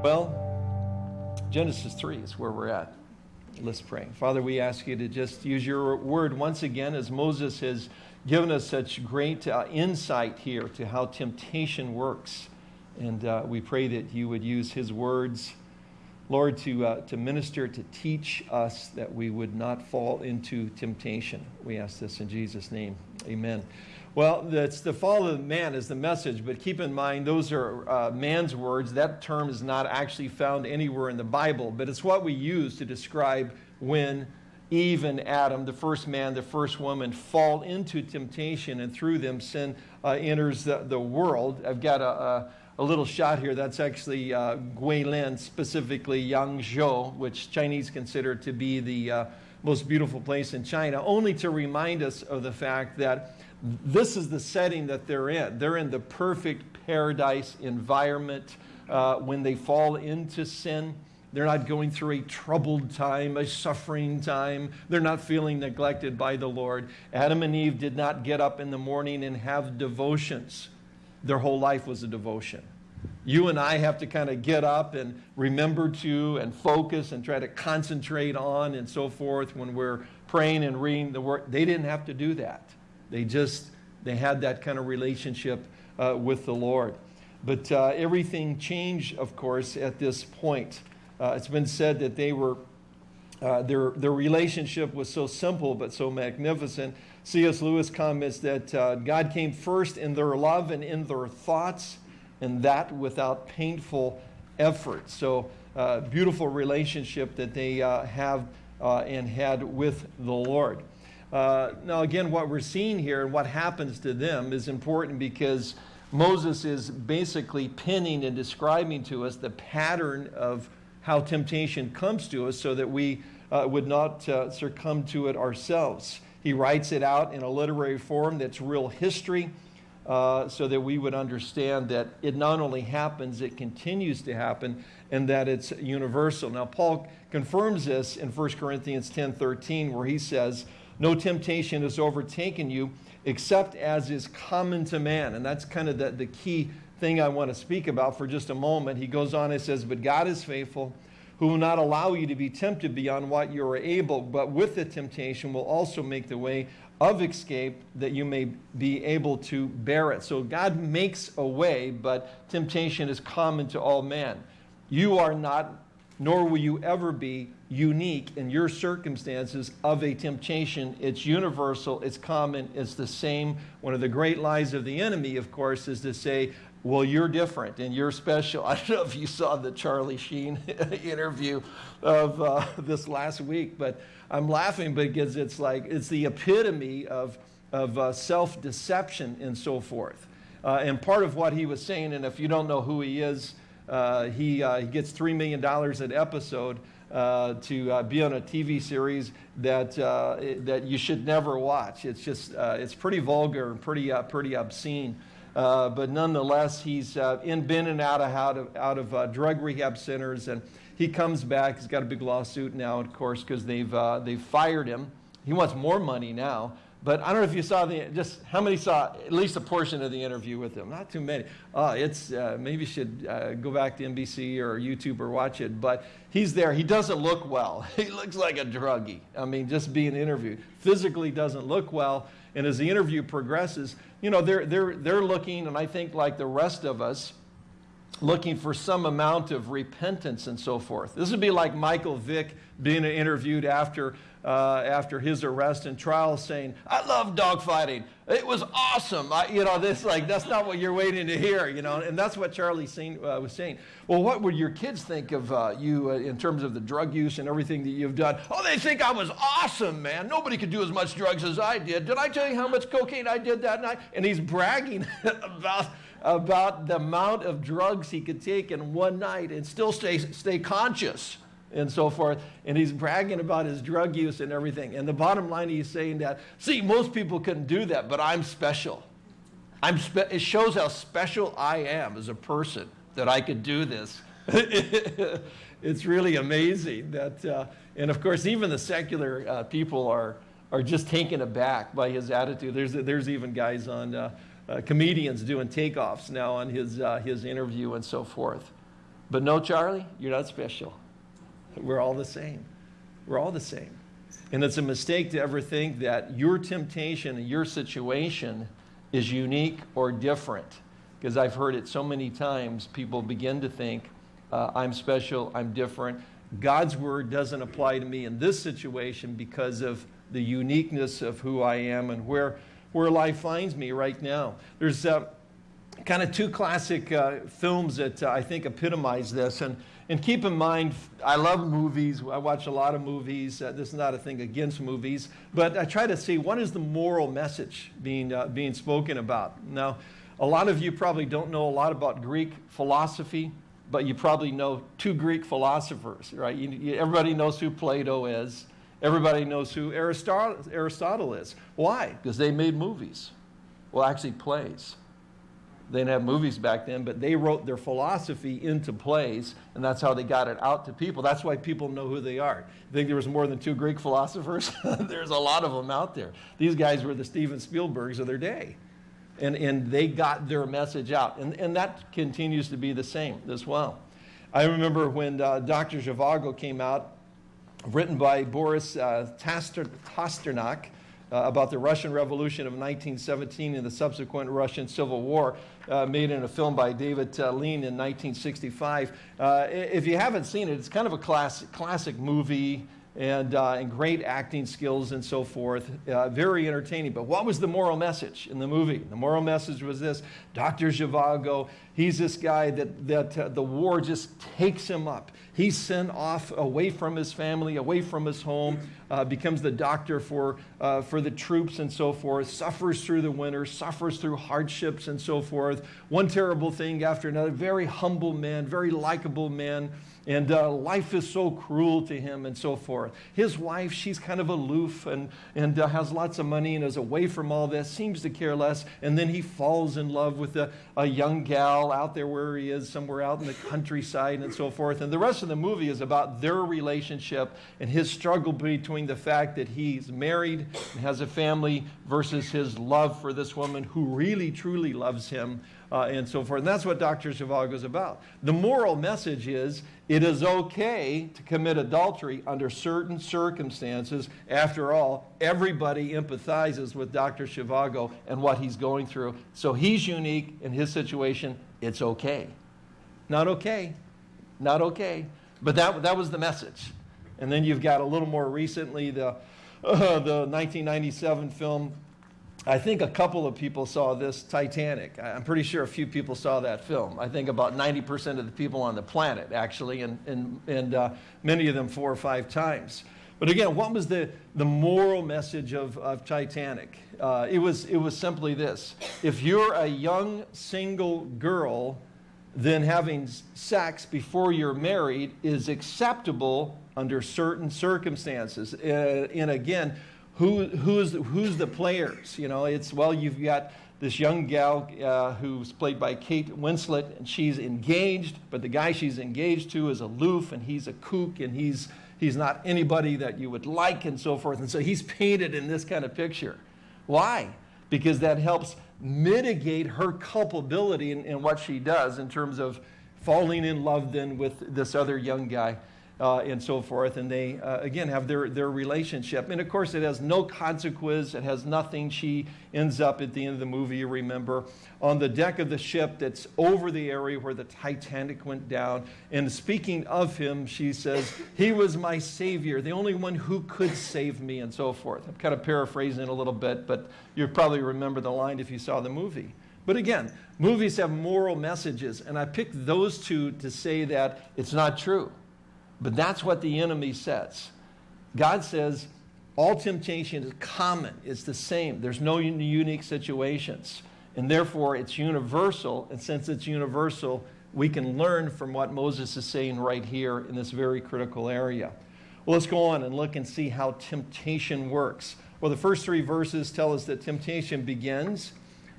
Well, Genesis 3 is where we're at. Let's pray. Father, we ask you to just use your word once again as Moses has given us such great uh, insight here to how temptation works. And uh, we pray that you would use his words, Lord, to, uh, to minister, to teach us that we would not fall into temptation. We ask this in Jesus' name. Amen. Well, that's the fall of man is the message, but keep in mind those are uh, man's words. That term is not actually found anywhere in the Bible, but it's what we use to describe when Eve and Adam, the first man, the first woman, fall into temptation, and through them sin uh, enters the, the world. I've got a, a, a little shot here. That's actually uh, Guilin, specifically Yangshuo, which Chinese consider to be the uh, most beautiful place in China, only to remind us of the fact that this is the setting that they're in. They're in the perfect paradise environment uh, when they fall into sin. They're not going through a troubled time, a suffering time. They're not feeling neglected by the Lord. Adam and Eve did not get up in the morning and have devotions. Their whole life was a devotion. You and I have to kind of get up and remember to and focus and try to concentrate on and so forth when we're praying and reading the word. They didn't have to do that. They just, they had that kind of relationship uh, with the Lord. But uh, everything changed, of course, at this point. Uh, it's been said that they were, uh, their, their relationship was so simple but so magnificent. C.S. Lewis comments that uh, God came first in their love and in their thoughts, and that without painful effort. So, uh, beautiful relationship that they have and had with the Lord. Uh, now, again, what we're seeing here and what happens to them is important because Moses is basically pinning and describing to us the pattern of how temptation comes to us so that we uh, would not uh, succumb to it ourselves. He writes it out in a literary form that's real history uh, so that we would understand that it not only happens, it continues to happen, and that it's universal. Now, Paul confirms this in 1 Corinthians 10 13, where he says, no temptation has overtaken you except as is common to man. And that's kind of the, the key thing I want to speak about for just a moment. He goes on and says, But God is faithful, who will not allow you to be tempted beyond what you are able, but with the temptation will also make the way of escape that you may be able to bear it. So God makes a way, but temptation is common to all men. You are not, nor will you ever be unique in your circumstances of a temptation. It's universal, it's common, it's the same. One of the great lies of the enemy, of course, is to say, well, you're different and you're special. I don't know if you saw the Charlie Sheen interview of uh, this last week, but I'm laughing because it's like, it's the epitome of, of uh, self-deception and so forth. Uh, and part of what he was saying, and if you don't know who he is, he, uh, he gets $3 million an episode uh, to uh, be on a TV series that, uh, that you should never watch. It's just, uh, it's pretty vulgar and pretty, uh, pretty obscene. but nonetheless, he's in, been and out of, out of, out of drug rehab centers, and he comes back. He's got a big lawsuit now, of course, because they've, they've fired him. He wants more money now. But I don't know if you saw the, just how many saw at least a portion of the interview with him? Not too many. Uh, it's, uh, maybe you should uh, go back to NBC or YouTube or watch it. But he's there. He doesn't look well. He looks like a druggie. I mean, just being interviewed. Physically doesn't look well. And as the interview progresses, you know, they're, they're, they're looking, and I think like the rest of us, looking for some amount of repentance and so forth. This would be like Michael Vick being interviewed after uh, after his arrest and trial saying, I love dogfighting. It was awesome. I, you know, this like that's not what you're waiting to hear, you know, and that's what Charlie Sheen, uh, was saying. Well, what would your kids think of uh, you uh, in terms of the drug use and everything that you've done? Oh, they think I was awesome, man. Nobody could do as much drugs as I did. Did I tell you how much cocaine I did that night? And he's bragging about about the amount of drugs he could take in one night and still stay stay conscious and so forth. And he's bragging about his drug use and everything. And the bottom line, he's saying that, see, most people couldn't do that, but I'm special. I'm spe it shows how special I am as a person that I could do this. it's really amazing that, uh, and of course, even the secular uh, people are, are just taken aback by his attitude. There's, there's even guys on, uh, uh comedians doing takeoffs now on his, uh, his interview and so forth. But no, Charlie, you're not special. We're all the same. We're all the same. And it's a mistake to ever think that your temptation and your situation is unique or different. Because I've heard it so many times, people begin to think, uh, I'm special, I'm different. God's word doesn't apply to me in this situation because of the uniqueness of who I am and where, where life finds me right now. There's uh, kind of two classic uh, films that uh, I think epitomize this. And, and keep in mind, I love movies. I watch a lot of movies. Uh, this is not a thing against movies. But I try to see what is the moral message being, uh, being spoken about. Now, a lot of you probably don't know a lot about Greek philosophy, but you probably know two Greek philosophers, right? You, you, everybody knows who Plato is. Everybody knows who Aristotle, is. Why? Because they made movies. Well, actually, plays. They didn't have movies back then, but they wrote their philosophy into plays, and that's how they got it out to people. That's why people know who they are. You think there was more than two Greek philosophers? There's a lot of them out there. These guys were the Steven Spielbergs of their day. And, and they got their message out. And, and that continues to be the same as well. I remember when uh, Dr. Zhivago came out, written by Boris uh, Pasternak, uh, about the Russian Revolution of 1917 and the subsequent Russian Civil War, uh, made in a film by David uh, Lean in 1965. Uh, if you haven't seen it, it's kind of a class, classic movie and, uh, and great acting skills and so forth. Uh, very entertaining. But what was the moral message in the movie? The moral message was this Dr. Zhivago, he's this guy that, that uh, the war just takes him up. He's sent off away from his family, away from his home, uh, becomes the doctor for, uh, for the troops and so forth, suffers through the winter, suffers through hardships and so forth. One terrible thing after another. Very humble man, very likable man. And uh, life is so cruel to him and so forth. His wife, she's kind of aloof and, and uh, has lots of money and is away from all this, seems to care less. And then he falls in love with a, a young gal out there where he is, somewhere out in the countryside and so forth. And the rest of the movie is about their relationship and his struggle between the fact that he's married and has a family versus his love for this woman who really, truly loves him uh, and so forth. And that's what Dr. Zhivago is about. The moral message is it is okay to commit adultery under certain circumstances. After all, everybody empathizes with Dr. Zhivago and what he's going through. So he's unique in his situation. It's okay. Not okay. Not okay. But that, that was the message. And then you've got a little more recently the, uh, the 1997 film I think a couple of people saw this Titanic. I'm pretty sure a few people saw that film. I think about 90% of the people on the planet, actually, and, and, and uh, many of them four or five times. But again, what was the, the moral message of, of Titanic? Uh, it, was, it was simply this. If you're a young single girl, then having sex before you're married is acceptable under certain circumstances. Uh, and again, who, who's, who's the players? You know, it's, well, you've got this young gal uh, who's played by Kate Winslet, and she's engaged, but the guy she's engaged to is aloof, and he's a kook, and he's, he's not anybody that you would like, and so forth. And so he's painted in this kind of picture. Why? Because that helps mitigate her culpability in, in what she does in terms of falling in love then with this other young guy uh, and so forth. And they, uh, again, have their, their relationship. And of course, it has no consequence. It has nothing. She ends up at the end of the movie, you remember, on the deck of the ship that's over the area where the Titanic went down. And speaking of him, she says, He was my savior, the only one who could save me, and so forth. I'm kind of paraphrasing a little bit, but you probably remember the line if you saw the movie. But again, movies have moral messages, and I picked those two to say that it's not true. But that's what the enemy sets. God says all temptation is common, it's the same. There's no unique situations. And therefore, it's universal. And since it's universal, we can learn from what Moses is saying right here in this very critical area. Well, let's go on and look and see how temptation works. Well, the first three verses tell us that temptation begins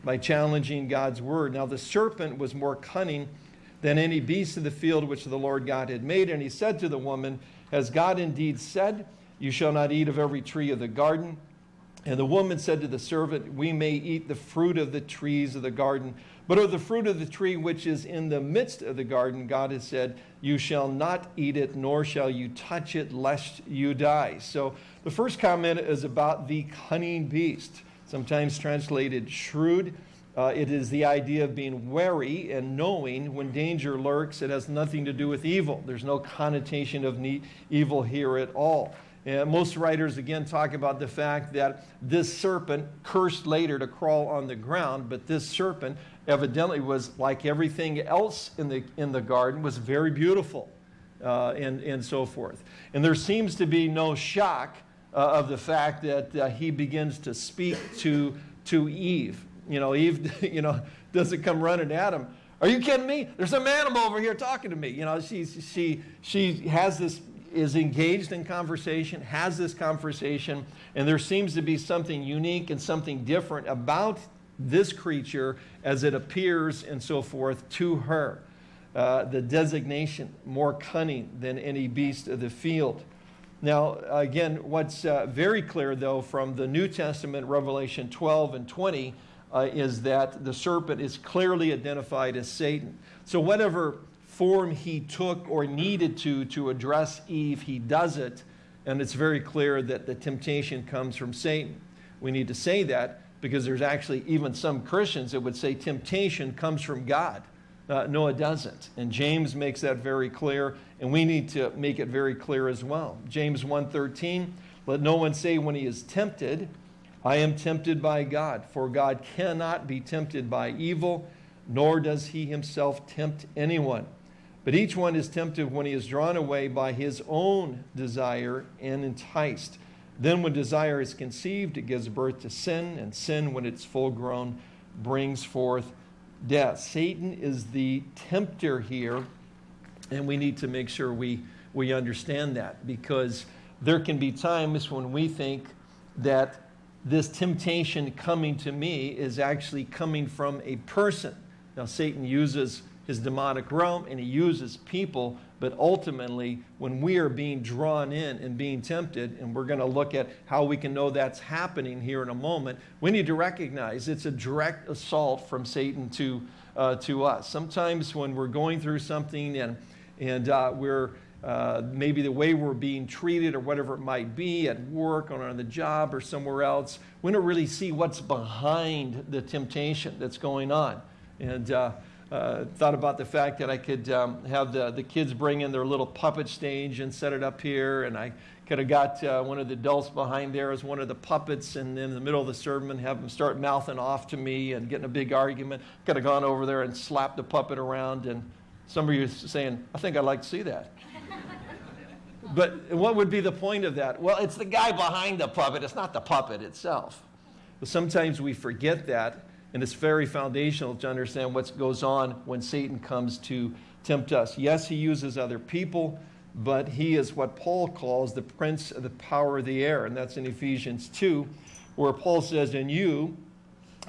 by challenging God's word. Now, the serpent was more cunning than any beast of the field which the Lord God had made. And he said to the woman, Has God indeed said, You shall not eat of every tree of the garden? And the woman said to the servant, We may eat the fruit of the trees of the garden, But of the fruit of the tree which is in the midst of the garden, God has said, You shall not eat it, nor shall you touch it, lest you die. So the first comment is about the cunning beast, sometimes translated shrewd. Uh, it is the idea of being wary and knowing when danger lurks. It has nothing to do with evil. There's no connotation of evil here at all. And most writers, again, talk about the fact that this serpent cursed later to crawl on the ground, but this serpent evidently was like everything else in the, in the garden, was very beautiful uh, and, and so forth. And there seems to be no shock uh, of the fact that uh, he begins to speak to, to Eve. You know, Eve, you know, doesn't come running at him. Are you kidding me? There's some animal over here talking to me. You know, she, she, she has this is engaged in conversation, has this conversation, and there seems to be something unique and something different about this creature as it appears and so forth to her. Uh, the designation, more cunning than any beast of the field. Now, again, what's uh, very clear, though, from the New Testament, Revelation 12 and 20, uh, is that the serpent is clearly identified as Satan. So, whatever form he took or needed to to address Eve, he does it. And it's very clear that the temptation comes from Satan. We need to say that because there's actually even some Christians that would say temptation comes from God. Uh, no, it doesn't. And James makes that very clear, and we need to make it very clear as well. James 1.13, let no one say when he is tempted, I am tempted by God, for God cannot be tempted by evil, nor does he himself tempt anyone. But each one is tempted when he is drawn away by his own desire and enticed. Then, when desire is conceived, it gives birth to sin, and sin, when it's full grown, brings forth death. Satan is the tempter here, and we need to make sure we, we understand that because there can be times when we think that this temptation coming to me is actually coming from a person. Now, Satan uses his demonic realm and he uses people, but ultimately, when we are being drawn in and being tempted, and we're going to look at how we can know that's happening here in a moment, we need to recognize it's a direct assault from Satan to, uh, to us. Sometimes when we're going through something and, and uh, we're uh, maybe the way we're being treated or whatever it might be at work or on the job or somewhere else, we don't really see what's behind the temptation that's going on. And uh, uh, thought about the fact that I could um, have the, the kids bring in their little puppet stage and set it up here, and I could have got uh, one of the adults behind there as one of the puppets, and in the middle of the sermon have them start mouthing off to me and getting a big argument. Could have gone over there and slapped the puppet around, and some of you saying, I think I'd like to see that. But what would be the point of that? Well, it's the guy behind the puppet, it's not the puppet itself. But sometimes we forget that and it's very foundational to understand what goes on when Satan comes to tempt us. Yes, he uses other people, but he is what Paul calls the prince of the power of the air. And that's in Ephesians 2, where Paul says, In you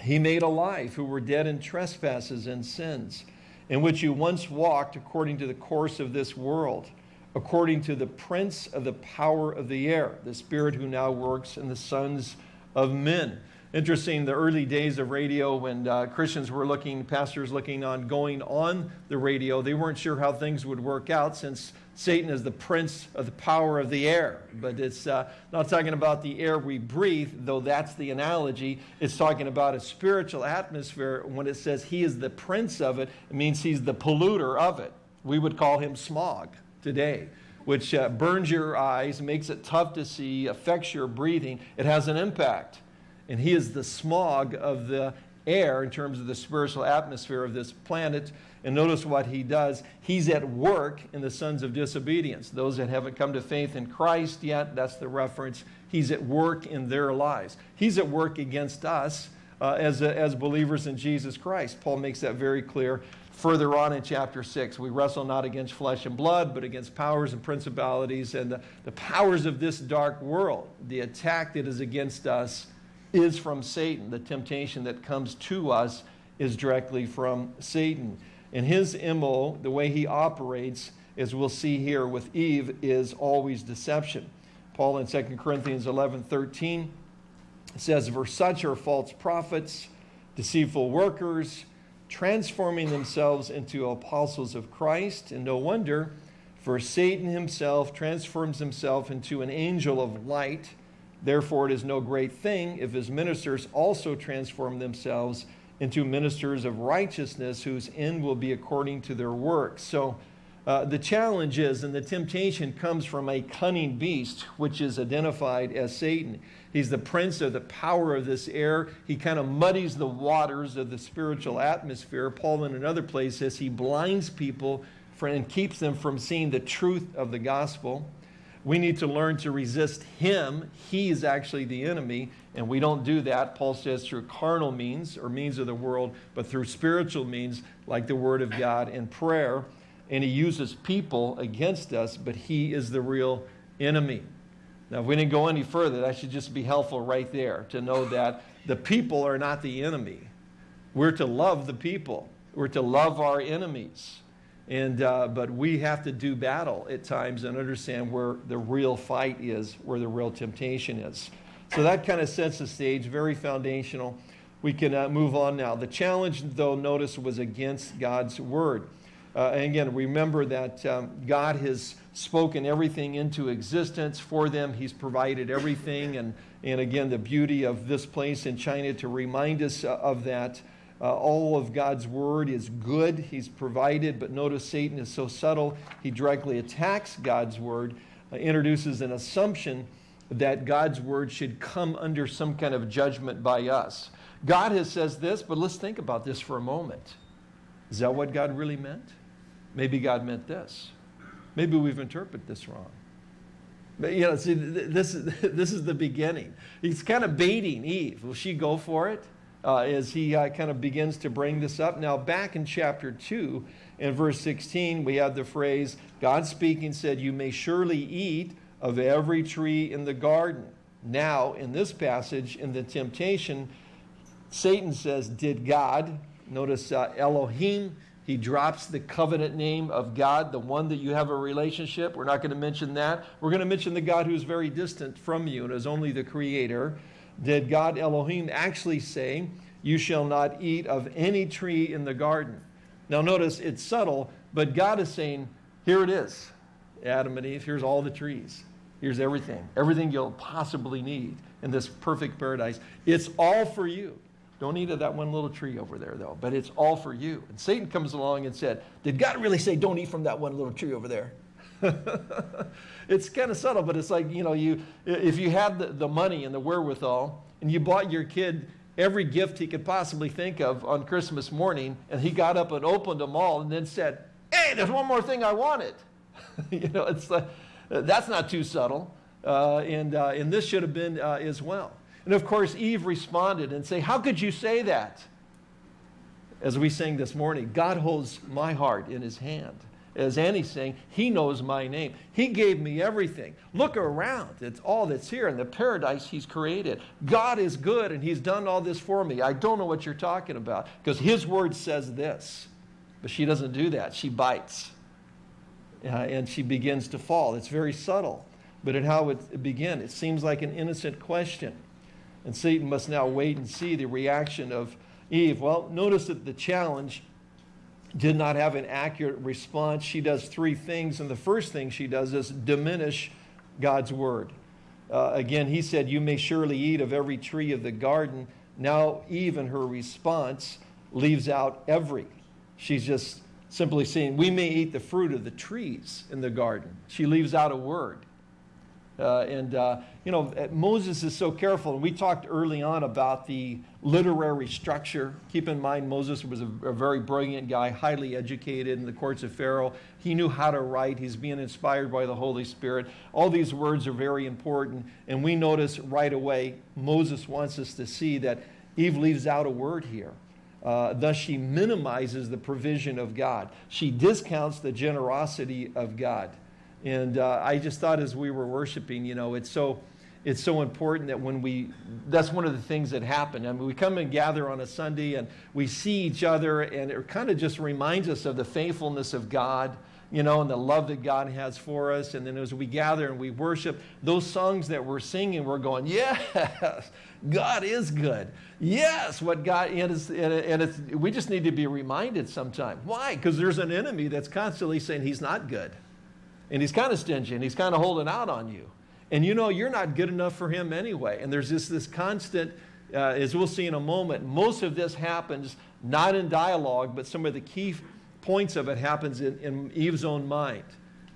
he made alive who were dead in trespasses and sins, in which you once walked according to the course of this world, according to the prince of the power of the air, the spirit who now works in the sons of men interesting the early days of radio when uh, Christians were looking, pastors looking on going on the radio. They weren't sure how things would work out since Satan is the prince of the power of the air. But it's uh, not talking about the air we breathe, though that's the analogy. It's talking about a spiritual atmosphere. When it says he is the prince of it, it means he's the polluter of it. We would call him smog today which uh, burns your eyes, makes it tough to see, affects your breathing. It has an impact and he is the smog of the air in terms of the spiritual atmosphere of this planet. And notice what he does. He's at work in the sons of disobedience. Those that haven't come to faith in Christ yet, that's the reference. He's at work in their lives. He's at work against us uh, as, a, as believers in Jesus Christ. Paul makes that very clear further on in chapter 6. We wrestle not against flesh and blood, but against powers and principalities and the, the powers of this dark world. The attack that is against us is from Satan. The temptation that comes to us is directly from Satan. And his MO, the way he operates, as we'll see here with Eve, is always deception. Paul in 2 Corinthians 11 13 says, For such are false prophets, deceitful workers, transforming themselves into apostles of Christ. And no wonder, for Satan himself transforms himself into an angel of light. Therefore, it is no great thing if his ministers also transform themselves into ministers of righteousness, whose end will be according to their works. So, uh, the challenge is, and the temptation comes from a cunning beast, which is identified as Satan. He's the prince of the power of this air. He kind of muddies the waters of the spiritual atmosphere. Paul, in another place, says he blinds people and keeps them from seeing the truth of the gospel. We need to learn to resist him. He is actually the enemy, and we don't do that, Paul says, through carnal means or means of the world, but through spiritual means like the Word of God and prayer and he uses people against us, but he is the real enemy. Now, if we didn't go any further, that should just be helpful right there to know that the people are not the enemy. We're to love the people. We're to love our enemies. And, uh, but we have to do battle at times and understand where the real fight is, where the real temptation is. So that kind of sets the stage, very foundational. We can uh, move on now. The challenge, though, notice was against God's word. Uh, and again, remember that um, God has spoken everything into existence for them. He's provided everything. And, and again, the beauty of this place in China to remind us uh, of that. Uh, all of God's word is good. He's provided, but notice Satan is so subtle. He directly attacks God's word, uh, introduces an assumption that God's word should come under some kind of judgment by us. God has says this, but let's think about this for a moment. Is that what God really meant? Maybe God meant this. Maybe we've interpreted this wrong. But, you know, see, this is, this is the beginning. He's kind of baiting Eve. Will she go for it? Uh, as he uh, kind of begins to bring this up. Now, back in chapter 2, in verse 16, we have the phrase, God speaking said, You may surely eat of every tree in the garden. Now, in this passage, in the temptation, Satan says, Did God, notice uh, Elohim, he drops the covenant name of God, the one that you have a relationship. We're not going to mention that. We're going to mention the God who's very distant from you and is only the creator. Did God Elohim actually say, You shall not eat of any tree in the garden? Now, notice it's subtle, but God is saying, Here it is, Adam and Eve. Here's all the trees. Here's everything, everything you'll possibly need in this perfect paradise. It's all for you. Don't eat of that one little tree over there, though, but it's all for you. And Satan comes along and said, Did God really say, Don't eat from that one little tree over there? it's kind of subtle, but it's like, you know, you, if you had the, the money and the wherewithal, and you bought your kid every gift he could possibly think of on Christmas morning, and he got up and opened them all and then said, Hey, there's one more thing I wanted. you know, it's like, that's not too subtle. Uh, and, uh, and this should have been uh, as well. And of course, Eve responded and say, how could you say that? As we sang this morning, God holds my heart in his hand. As Annie's saying, he knows my name. He gave me everything. Look around. It's all that's here in the paradise he's created. God is good and he's done all this for me. I don't know what you're talking about because his word says this. But she doesn't do that. She bites. Uh, and she begins to fall. It's very subtle. But in how it began, it seems like an innocent question. And Satan must now wait and see the reaction of Eve. Well, notice that the challenge did not have an accurate response. She does three things, and the first thing she does is diminish God's word. Uh, again, he said, You may surely eat of every tree of the garden. Now, Eve, in her response, leaves out every. She's just simply saying, We may eat the fruit of the trees in the garden. She leaves out a word. Uh, and, uh, you know, uh, Moses is so careful. And we talked early on about the literary structure. Keep in mind, Moses was a, a, very brilliant guy, highly educated in the courts of Pharaoh. He knew how to write. He's being inspired by the Holy Spirit. All these words are very important. And we notice right away, Moses wants us to see that Eve leaves out a word here. Uh, thus, she minimizes the provision of God. She discounts the generosity of God. And uh, I just thought as we were worshiping, you know, it's so, it's so important that when we, that's one of the things that happen. I mean, we come and gather on a Sunday and we see each other, and it kind of just reminds us of the faithfulness of God, you know, and the love that God has for us. And then as we gather and we worship, those songs that we're singing, we're going, yes, God is good. Yes, what God, and, it's, and it's, we just need to be reminded sometime. Why? Because there's an enemy that's constantly saying he's not good. And he's kind of stingy and he's kind of holding out on you. And you know, you're not good enough for him anyway. And there's just this constant, uh, as we'll see in a moment, most of this happens not in dialogue, but some of the key points of it happens in, in Eve's own mind.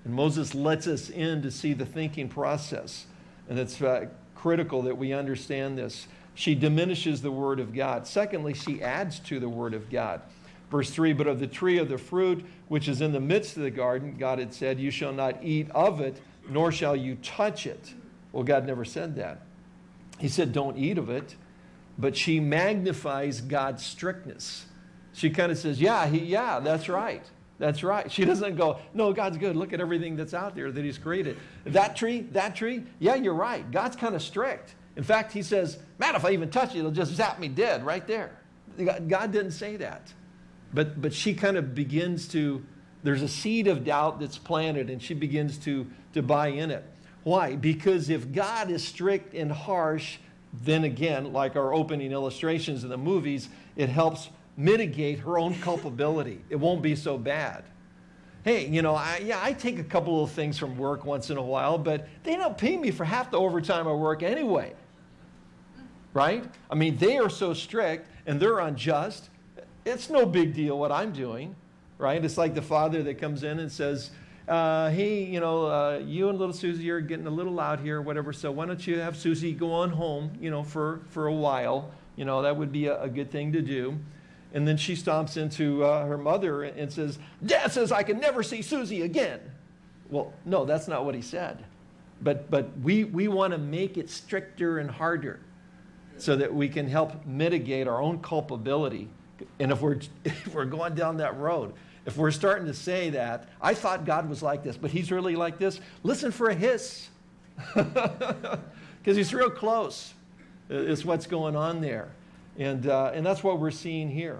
And Moses lets us in to see the thinking process. And it's uh, critical that we understand this. She diminishes the word of God. Secondly, she adds to the word of God. Verse 3 But of the tree of the fruit which is in the midst of the garden, God had said, You shall not eat of it, nor shall you touch it. Well, God never said that. He said, Don't eat of it. But she magnifies God's strictness. She kind of says, Yeah, he, yeah, that's right. That's right. She doesn't go, No, God's good. Look at everything that's out there that He's created. That tree, that tree, yeah, you're right. God's kind of strict. In fact, He says, Man, if I even touch it, it'll just zap me dead right there. God didn't say that. But, but she kind of begins to, there's a seed of doubt that's planted, and she begins to to buy in it. Why? Because if God is strict and harsh, then again, like our opening illustrations in the movies, it helps mitigate her own culpability. It won't be so bad. Hey, you know, I, yeah, I take a couple of things from work once in a while, but they don't pay me for half the overtime I work anyway. Right? I mean, they are so strict and they're unjust. It's no big deal what I'm doing, right? It's like the father that comes in and says, uh, hey, you know, uh, you and little Susie are getting a little loud here, whatever. So why don't you have Susie go on home, you know, for, for a while? You know, that would be a, a good thing to do. And then she stomps into uh, her mother and says, Dad says I can never see Susie again. Well, no, that's not what he said. But, but we, we want to make it stricter and harder so that we can help mitigate our own culpability. And if we're, if we're going down that road, if we're starting to say that, I thought God was like this, but he's really like this, listen for a hiss. Because he's real close, is what's going on there. And, uh, and that's what we're seeing here.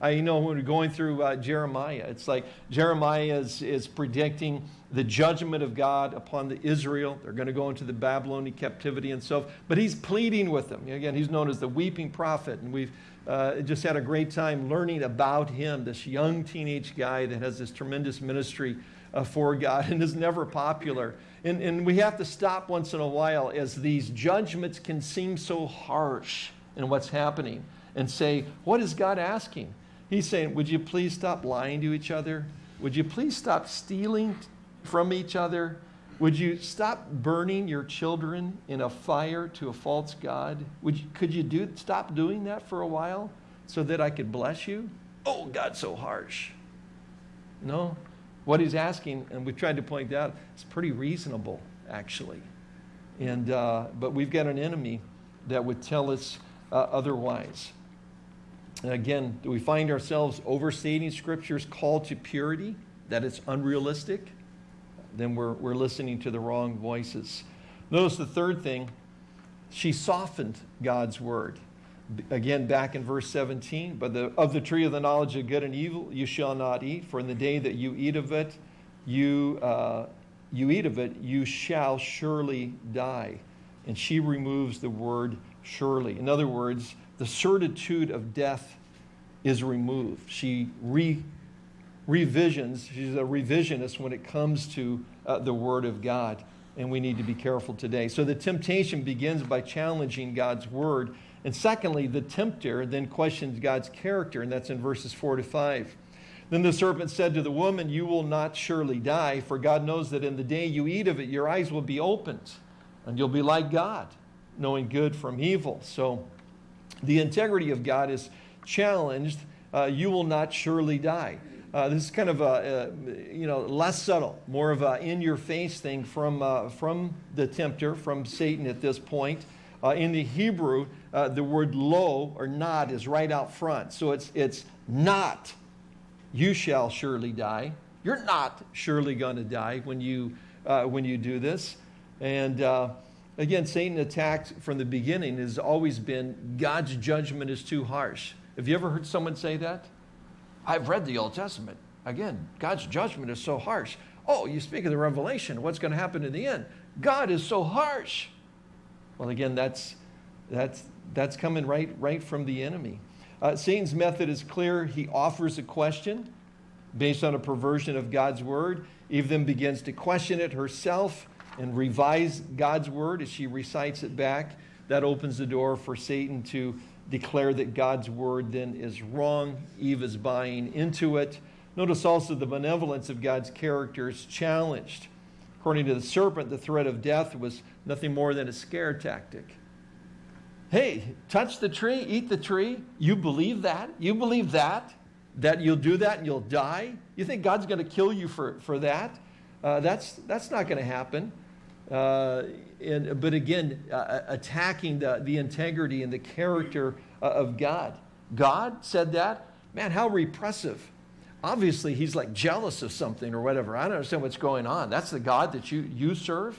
I you know when we're going through uh, Jeremiah, it's like Jeremiah is, is predicting the judgment of God upon the Israel. They're going to go into the Babylonian captivity and so But he's pleading with them. Again, he's known as the weeping prophet. And we've uh, just had a great time learning about him, this young teenage guy that has this tremendous ministry uh, for God and is never popular. And, and we have to stop once in a while as these judgments can seem so harsh in what's happening and say, what is God asking? He's saying, would you please stop lying to each other? Would you please stop stealing from each other? Would you stop burning your children in a fire to a false God? Would you, could you do, stop doing that for a while so that I could bless you? Oh, God's so harsh. No. What he's asking, and we've tried to point out, is pretty reasonable, actually. And, uh, but we've got an enemy that would tell us uh, otherwise. And again, do we find ourselves overstating Scripture's call to purity, that it's unrealistic? Then we're, we're listening to the wrong voices. Notice the third thing, she softened God's word. Again, back in verse 17, but the, of the tree of the knowledge of good and evil you shall not eat, for in the day that you eat of it, you, uh, you eat of it, you shall surely die. And she removes the word surely. In other words, the certitude of death is removed. She re revisions. She's a revisionist when it comes to uh, the Word of God, and we need to be careful today. So the temptation begins by challenging God's Word. And secondly, the tempter then questions God's character, and that's in verses 4 to 5. Then the serpent said to the woman, You will not surely die, for God knows that in the day you eat of it, your eyes will be opened, and you'll be like God, knowing good from evil. So the integrity of God is challenged. Uh, you will not surely die. Uh, this is kind of a, a, you know, less subtle, more of a in-your-face thing from, uh, from the tempter, from Satan at this point. Uh, in the Hebrew, uh, the word lo or not is right out front. So it's, it's not, you shall surely die. You're not surely going to die when you, uh, when you do this. And, uh, Again, Satan attacked from the beginning has always been God's judgment is too harsh. Have you ever heard someone say that? I've read the Old Testament. Again, God's judgment is so harsh. Oh, you speak of the revelation, what's going to happen in the end? God is so harsh. Well, again, that's, that's, that's coming right, right from the enemy. Uh, Satan's method is clear. He offers a question based on a perversion of God's word. Eve then begins to question it herself and revise God's word as she recites it back. That opens the door for Satan to declare that God's word then is wrong. Eve is buying into it. Notice also the benevolence of God's character is challenged. According to the serpent, the threat of death was nothing more than a scare tactic. Hey, touch the tree, eat the tree. You believe that? You believe that? That you'll do that and you'll die? You think God's going to kill you for, for that? Uh, that's, that's not going to happen. Uh, and, but again, uh, attacking the, the integrity and the character uh, of God. God said that? Man, how repressive. Obviously, he's like jealous of something or whatever. I don't understand what's going on. That's the God that you, you serve?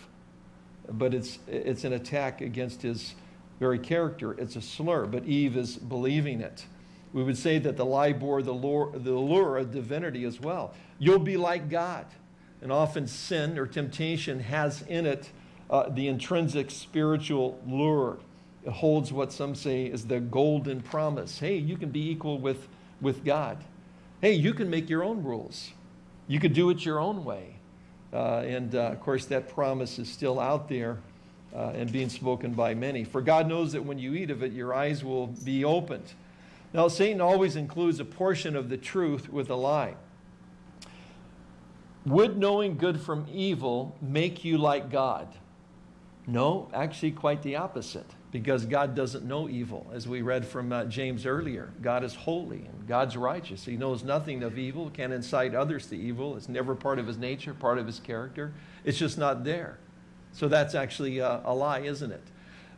But it's, it's an attack against his very character. It's a slur, but Eve is believing it. We would say that the lie bore the lure, the lure of divinity as well. You'll be like God. And often sin or temptation has in it uh, the intrinsic spiritual lure. It holds what some say is the golden promise. Hey, you can be equal with, with God. Hey, you can make your own rules. You could do it your own way. Uh, and uh, of course, that promise is still out there uh, and being spoken by many. For God knows that when you eat of it, your eyes will be opened. Now, Satan always includes a portion of the truth with a lie. Would knowing good from evil make you like God? No, actually, quite the opposite, because God doesn't know evil, as we read from uh, James earlier. God is holy and God's righteous. He knows nothing of evil, can't incite others to evil. It's never part of his nature, part of his character. It's just not there. So that's actually a, a lie, isn't it?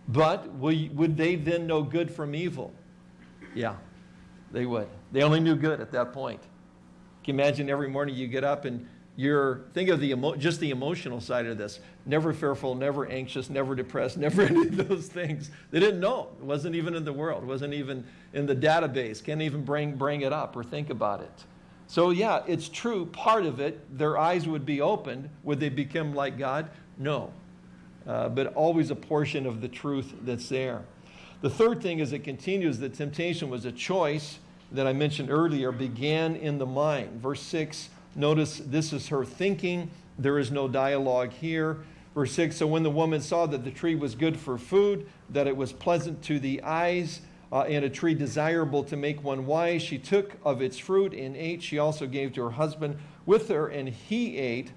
But would they then know good from evil? Yeah, they would. They only knew good at that point. Can you imagine every morning you get up and you're, think of the emo, just the emotional side of this. Never fearful, never anxious, never depressed, never any of those things. They didn't know. It wasn't even in the world. It wasn't even in the database. Can't even bring, bring it up or think about it. So yeah, it's true. Part of it, their eyes would be opened. Would they become like God? No. Uh, but always a portion of the truth that's there. The third thing is it continues that temptation was a choice that I mentioned earlier, began in the mind. Verse 6 Notice this is her thinking. There is no dialogue here. Verse 6 So when the woman saw that the tree was good for food, that it was pleasant to the eyes, uh, and a tree desirable to make one wise, she took of its fruit and ate. She also gave to her husband with her, and he ate.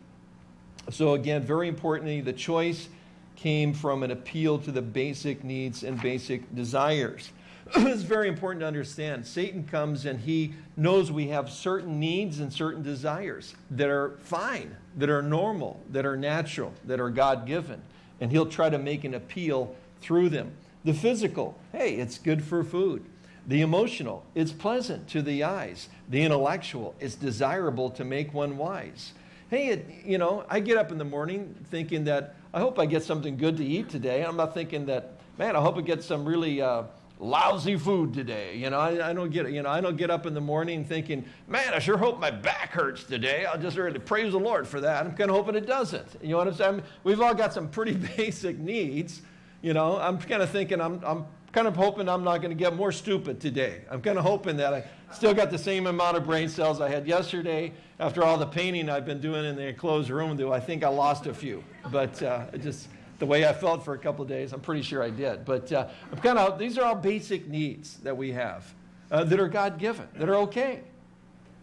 So, again, very importantly, the choice came from an appeal to the basic needs and basic desires. it's very important to understand. Satan comes and he knows we have certain needs and certain desires that are fine, that are normal, that are natural, that are God given. And he'll try to make an appeal through them. The physical, hey, it's good for food. The emotional, it's pleasant to the eyes. The intellectual, it's desirable to make one wise. Hey, it, you know, I get up in the morning thinking that I hope I get something good to eat today. I'm not thinking that, man, I hope I get some really. Uh, lousy food today. You know, I, I, don't get you know I don't get up in the morning thinking, man, I sure hope my back hurts today. I'll just really praise the Lord for that. I'm kind of hoping it doesn't. You know what I'm saying? we've all got some pretty basic needs. You know, I'm kind of thinking I'm I'm kind of hoping I'm not going to get more stupid today. I'm kind of hoping that I still got the same amount of brain cells I had yesterday. After all the painting I've been doing in the enclosed room, though I think I lost a few, but uh, just the way I felt for a couple of days. I'm pretty sure I did. But uh, I'm kind of, these are all basic needs that we have uh, that are God given, that are okay.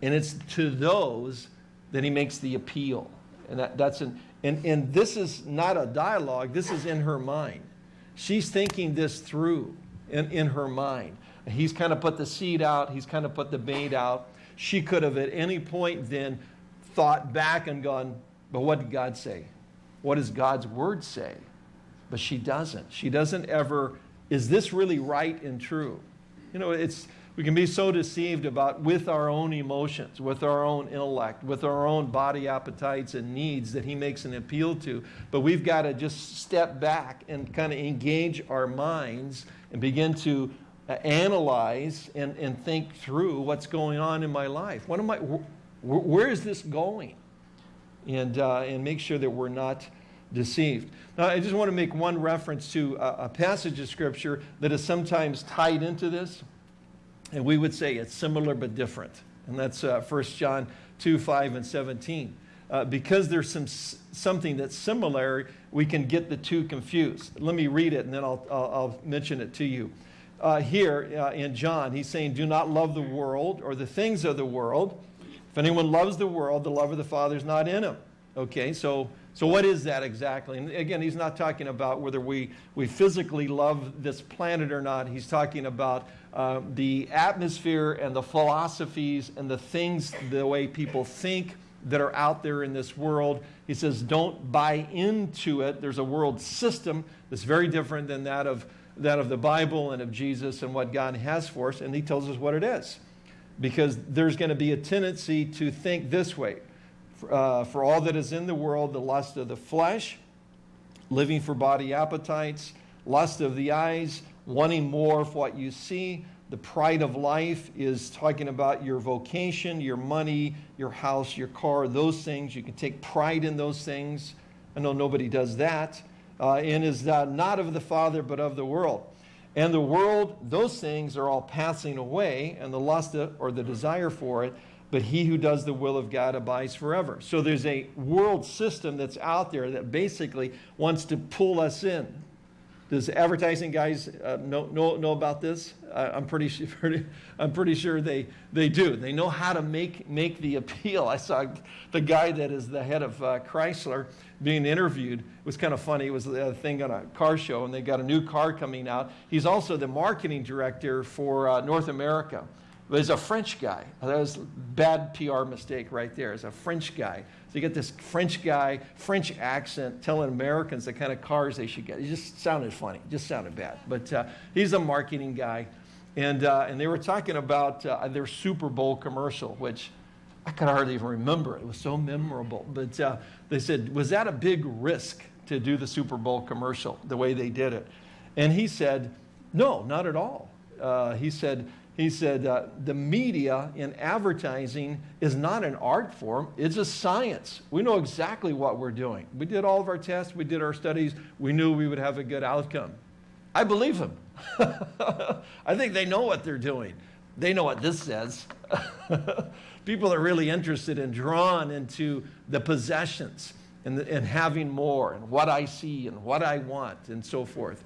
And it's to those that he makes the appeal. And that, that's an, and, and this is not a dialogue, this is in her mind. She's thinking this through in, in her mind. He's kind of put the seed out, he's kind of put the bait out. She could have at any point then thought back and gone, but what did God say? What does God's word say? But she doesn't. She doesn't ever, is this really right and true? You know, it's We can be so deceived about with our own emotions, with our own intellect, with our own body appetites and needs that he makes an appeal to. But we've got to just step back and kind of engage our minds and begin to uh, analyze and, and think through what's going on in my life. What am I, wh where is this going? And, uh, and make sure that we're not deceived. Now, I just want to make one reference to a, a passage of Scripture that is sometimes tied into this. And we would say it's similar but different. And that's uh, 1 John 2, 5, and 17. Uh, because there's some, something that's similar, we can get the two confused. Let me read it and then I'll, I'll, I'll mention it to you. Uh, here uh, in John, he's saying, Do not love the world or the things of the world. If anyone loves the world, the love of the Father is not in him. Okay, so, so what is that exactly? And again, he's not talking about whether we, we physically love this planet or not. He's talking about uh, the atmosphere and the philosophies and the things, the way people think that are out there in this world. He says, don't buy into it. There's a world system that's very different than that of, that of the Bible and of Jesus and what God has for us. And he tells us what it is. Because there's going to be a tendency to think this way. Uh, for all that is in the world, the lust of the flesh, living for body appetites, lust of the eyes, wanting more of what you see. The pride of life is talking about your vocation, your money, your house, your car, those things. You can take pride in those things. I know nobody does that. Uh, and is uh, not of the Father, but of the world. And the world, those things are all passing away, and the lust or the desire for it, but he who does the will of God abides forever. So there's a world system that's out there that basically wants to pull us in. Does advertising guys uh, know, know, know about this? Uh, I'm, pretty sure, I'm pretty sure they, they do. They know how to make, make the appeal. I saw the guy that is the head of uh, Chrysler being interviewed. It was kind of funny. It was a thing on a car show, and they got a new car coming out. He's also the marketing director for uh, North America. He's a French guy. That was a bad PR mistake right there. He's a French guy. So you get this French guy, French accent, telling Americans the kind of cars they should get. It just sounded funny. Just sounded bad. But uh, he's a marketing guy. And, uh, and they were talking about uh, their Super Bowl commercial, which I could hardly even remember. It was so memorable. But uh, they said, was that a big risk to do the Super Bowl commercial the way they did it? And he said, no, not at all. Uh, he said, he said, uh, the media in advertising is not an art form, it's a science. We know exactly what we're doing. We did all of our tests, we did our studies, we knew we would have a good outcome. I believe him. I think they know what they're doing. They know what this says. People are really interested and drawn into the possessions and, the, and having more and what I see and what I want and so forth.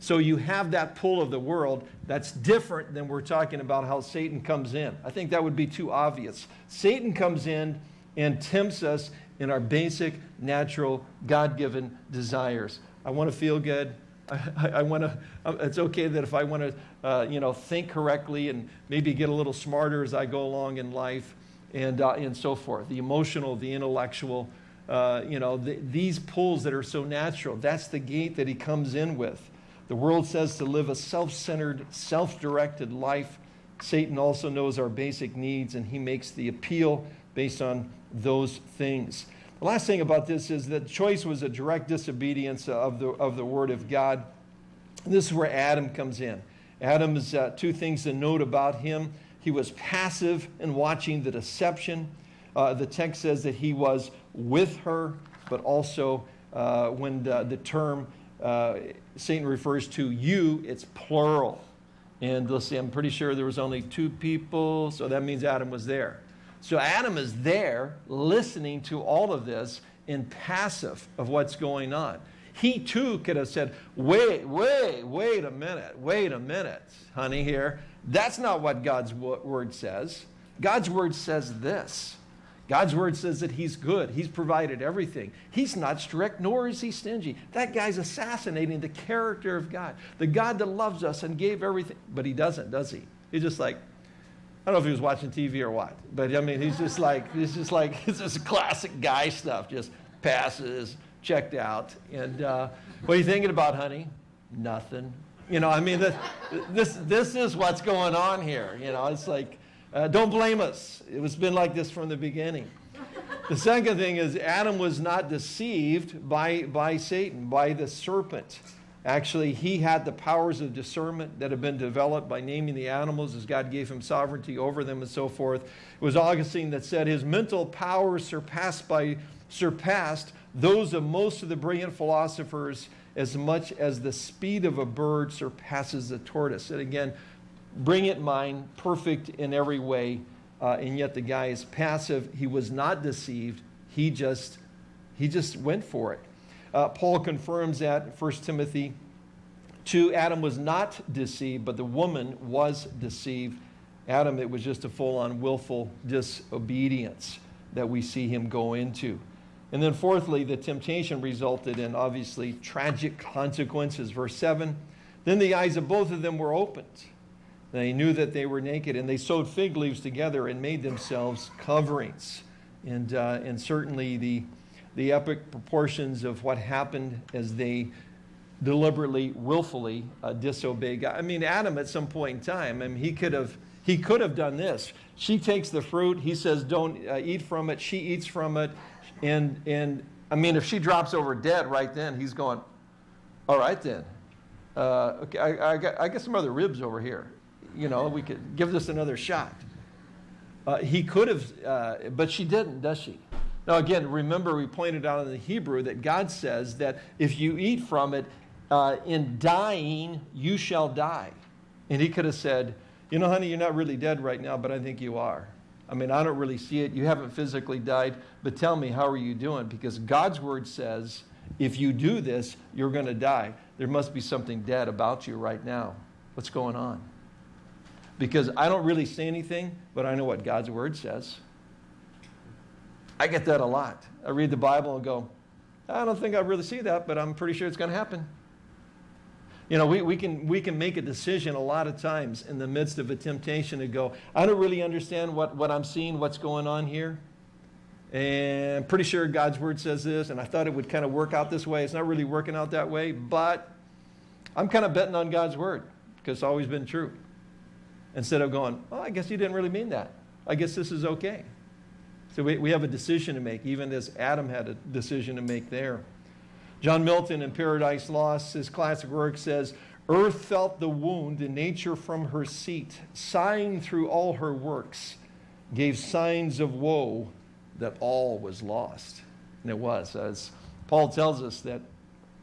So you have that pull of the world that's different than we're talking about how Satan comes in. I think that would be too obvious. Satan comes in and tempts us in our basic, natural, God-given desires. I want to feel good. I, I, I want to, uh, it's okay that if I want to, uh, you know, think correctly and maybe get a little smarter as I go along in life and, uh, and so forth. The emotional, the intellectual, uh, you know, the, these pulls that are so natural, that's the gate that he comes in with. The world says to live a self-centered, self-directed life. Satan also knows our basic needs and he makes the appeal based on those things. The last thing about this is that choice was a direct disobedience of the, of the word of God. This is where Adam comes in. Adam's uh, two things to note about him. He was passive in watching the deception. Uh, the text says that he was with her, but also uh, when the, the term uh, Satan refers to you, it's plural. And let's see, I'm pretty sure there was only two people, so that means Adam was there. So Adam is there listening to all of this in passive of what's going on. He too could have said, wait, wait, wait a minute, wait a minute, honey, here. That's not what God's word says. God's word says this. God's word says that he's good. He's provided everything. He's not strict, nor is he stingy. That guy's assassinating the character of God, the God that loves us and gave everything. But he doesn't, does he? He's just like, I don't know if he was watching TV or what, but I mean, he's just like, he's just like, it's just classic guy stuff, just passes, checked out. And uh, what are you thinking about, honey? Nothing. You know, I mean, this, this, this is what's going on here. You know, it's like, uh, don't blame us. It was been like this from the beginning. The second thing is Adam was not deceived by, by Satan, by the serpent. Actually, he had the powers of discernment that have been developed by naming the animals as God gave him sovereignty over them and so forth. It was Augustine that said his mental powers surpassed by surpassed those of most of the brilliant philosophers as much as the speed of a bird surpasses the tortoise. And again, brilliant mind, perfect in every way, uh, and yet the guy is passive. He was not deceived. He just, he just went for it. Uh, Paul confirms that in 1 Timothy 2. Adam was not deceived, but the woman was deceived. Adam, it was just a full-on willful disobedience that we see him go into. And then fourthly, the temptation resulted in obviously tragic consequences. Verse 7, then the eyes of both of them were opened. They knew that they were naked, and they sewed fig leaves together and made themselves coverings. And, uh, and certainly the, the epic proportions of what happened as they deliberately, willfully uh, disobeyed God. I mean, Adam at some point in time, I mean, he could have, he could have done this. She takes the fruit. He says, don't uh, eat from it. She eats from it. And, and I mean, if she drops over dead right then, he's going, all right then. Uh, okay, I, I, got, I got some other ribs over here. You know, we could give this another shot. Uh, he could have, uh, but she didn't, does she? Now, again, remember we pointed out in the Hebrew that God says that if you eat from it, uh, in dying, you shall die. And he could have said, you know, honey, you're not really dead right now, but I think you are. I mean, I don't really see it. You haven't physically died, but tell me, how are you doing? Because God's word says, if you do this, you're going to die. There must be something dead about you right now. What's going on? Because I don't really see anything, but I know what God's word says. I get that a lot. I read the Bible and go, I don't think I really see that, but I'm pretty sure it's going to happen. You know, we, we, can, we can make a decision a lot of times in the midst of a temptation to go, I don't really understand what, what I'm seeing, what's going on here. And I'm pretty sure God's word says this, and I thought it would kind of work out this way. It's not really working out that way, but I'm kind of betting on God's word because it's always been true. Instead of going, well, I guess you didn't really mean that. I guess this is okay. So we, we have a decision to make, even as Adam had a decision to make there. John Milton in Paradise Lost, his classic work says, Earth felt the wound in nature from her seat, sighing through all her works, gave signs of woe that all was lost. And it was, as Paul tells us that,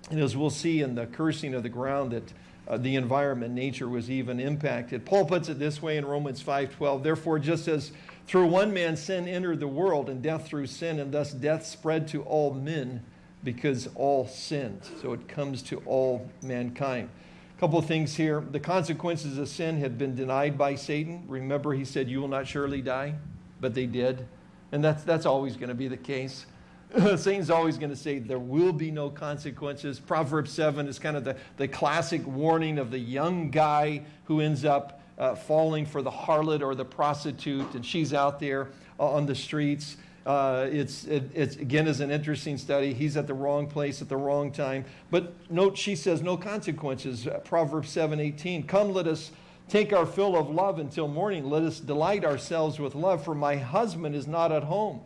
and as we'll see in the cursing of the ground, that uh, the environment, nature was even impacted. Paul puts it this way in Romans 5.12, Therefore, just as through one man sin entered the world, and death through sin, and thus death spread to all men, because all sinned. So it comes to all mankind. A couple of things here. The consequences of sin had been denied by Satan. Remember, he said, You will not surely die, but they did. And that's, that's always going to be the case. Satan's always going to say there will be no consequences. Proverbs 7 is kind of the, the classic warning of the young guy who ends up uh, falling for the harlot or the prostitute, and she's out there on the streets. Uh, it's, it, it's, again, is an interesting study. He's at the wrong place at the wrong time. But note, she says, no consequences. Uh, Proverbs 7, 18. Come, let us take our fill of love until morning. Let us delight ourselves with love, for my husband is not at home.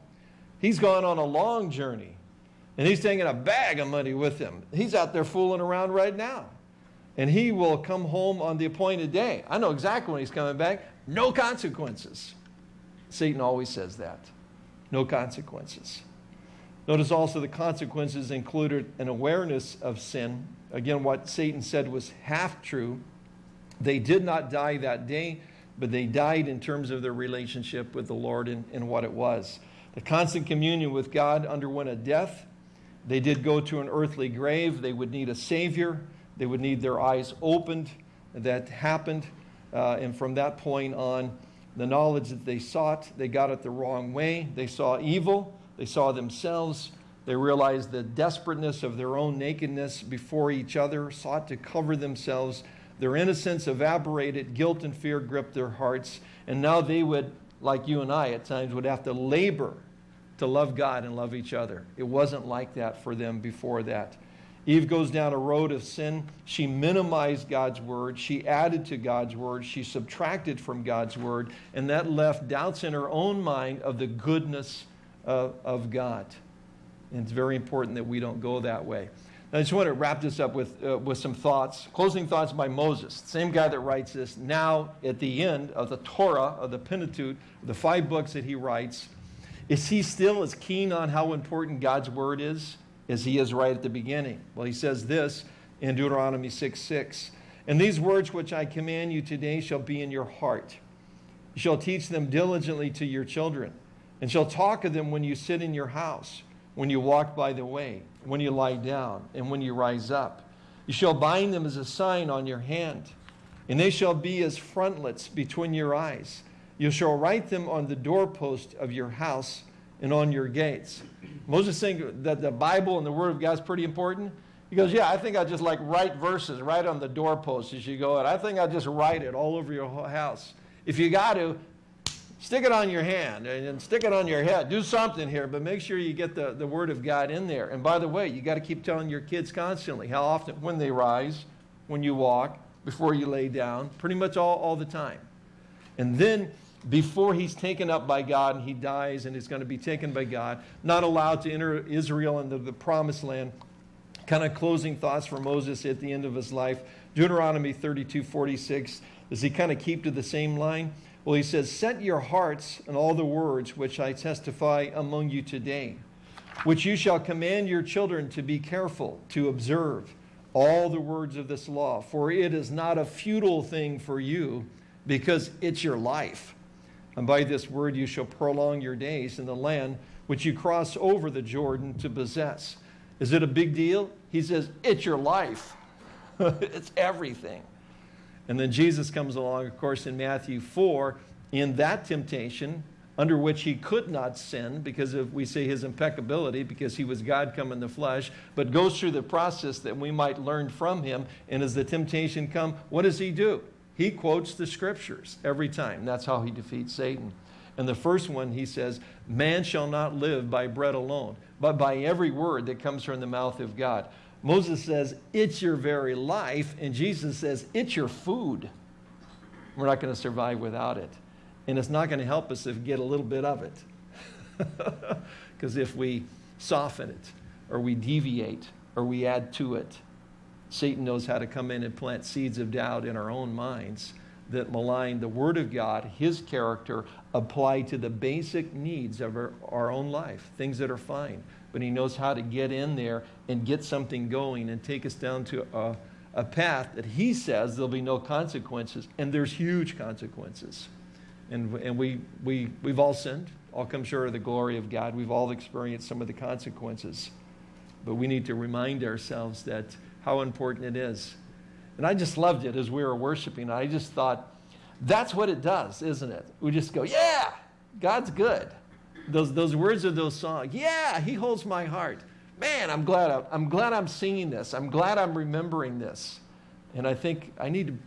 He's gone on a long journey, and he's taking a bag of money with him. He's out there fooling around right now. And he will come home on the appointed day. I know exactly when he's coming back. No consequences. Satan always says that no consequences. Notice also the consequences included an awareness of sin. Again, what Satan said was half true. They did not die that day, but they died in terms of their relationship with the Lord and, and what it was. The constant communion with God underwent a death. They did go to an earthly grave. They would need a Savior. They would need their eyes opened. That happened. Uh, and from that point on, the knowledge that they sought, they got it the wrong way. They saw evil, they saw themselves, they realized the desperateness of their own nakedness before each other, sought to cover themselves. Their innocence evaporated, guilt and fear gripped their hearts, and now they would, like you and I at times, would have to labor to love God and love each other. It wasn't like that for them before that. Eve goes down a road of sin. She minimized God's word. She added to God's word. She subtracted from God's word. And that left doubts in her own mind of the goodness of, of God. And it's very important that we don't go that way. I just want to wrap this up with, uh, with some thoughts. Closing thoughts by Moses, same guy that writes this. Now, at the end of the Torah, of the Pentateuch, the five books that he writes, is he still as keen on how important God's word is as he is right at the beginning? Well, he says this in Deuteronomy 6 6. And these words which I command you today shall be in your heart. You shall teach them diligently to your children, and shall talk of them when you sit in your house, when you walk by the way, when you lie down, and when you rise up. You shall bind them as a sign on your hand, and they shall be as frontlets between your eyes. You shall write them on the doorpost of your house and on your gates. Moses saying that the Bible and the Word of God is pretty important. He goes, yeah, I think I just like write verses right on the doorpost as you go out. I think I'll just write it all over your whole house. If you got to, stick it on your hand and stick it on your head. Do something here, but make sure you get the, the Word of God in there. And by the way, you got to keep telling your kids constantly how often, when they rise, when you walk, before you lay down, pretty much all, all the time. And then before he's taken up by God and he dies and is going to be taken by God, not allowed to enter Israel into the promised land. Kind of closing thoughts for Moses at the end of his life. Deuteronomy 32, 46. Does he kind of keep to the same line? Well, he says, Set your hearts on all the words which I testify among you today, which you shall command your children to be careful to observe all the words of this law, for it is not a futile thing for you, because it's your life. And by this word you shall prolong your days in the land which you cross over the Jordan to possess. Is it a big deal? He says, it's your life. it's everything. And then Jesus comes along, of course, in Matthew 4, in that temptation, under which he could not sin because of, we say, his impeccability, because he was God come in the flesh, but goes through the process that we might learn from him. And as the temptation come, what does he do? He quotes the scriptures every time. That's how he defeats Satan. And the first one, he says, Man shall not live by bread alone, but by every word that comes from the mouth of God. Moses says, It's your very life. And Jesus says, It's your food. We're not going to survive without it. And it's not going to help us if we get a little bit of it. Because if we soften it, or we deviate, or we add to it, Satan knows how to come in and plant seeds of doubt in our own minds that malign the Word of God, His character, applied to the basic needs of our, our own life, things that are fine. But He knows how to get in there and get something going and take us down to a, a path that He says there'll be no consequences, and there's huge consequences. And, and we, we, we've all sinned, all come short of the glory of God. We've all experienced some of the consequences. But we need to remind ourselves that how important it is. And I just loved it as we were worshiping. I just thought, that's what it does, isn't it? We just go, yeah, God's good. Those, those words of those songs, yeah, he holds my heart. Man, I'm glad I'm, I'm glad I'm singing this. I'm glad I'm remembering this. And I think I need to,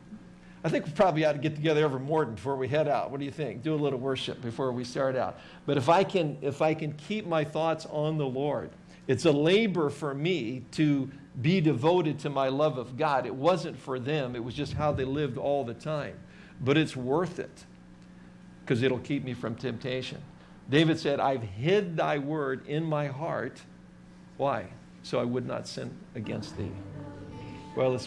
I think we probably ought to get together every morning before we head out. What do you think? Do a little worship before we start out. But if I can, if I can keep my thoughts on the Lord, it's a labor for me to be devoted to my love of God. It wasn't for them, it was just how they lived all the time. But it's worth it because it'll keep me from temptation. David said, I've hid thy word in my heart. Why? So I would not sin against thee. Well, let's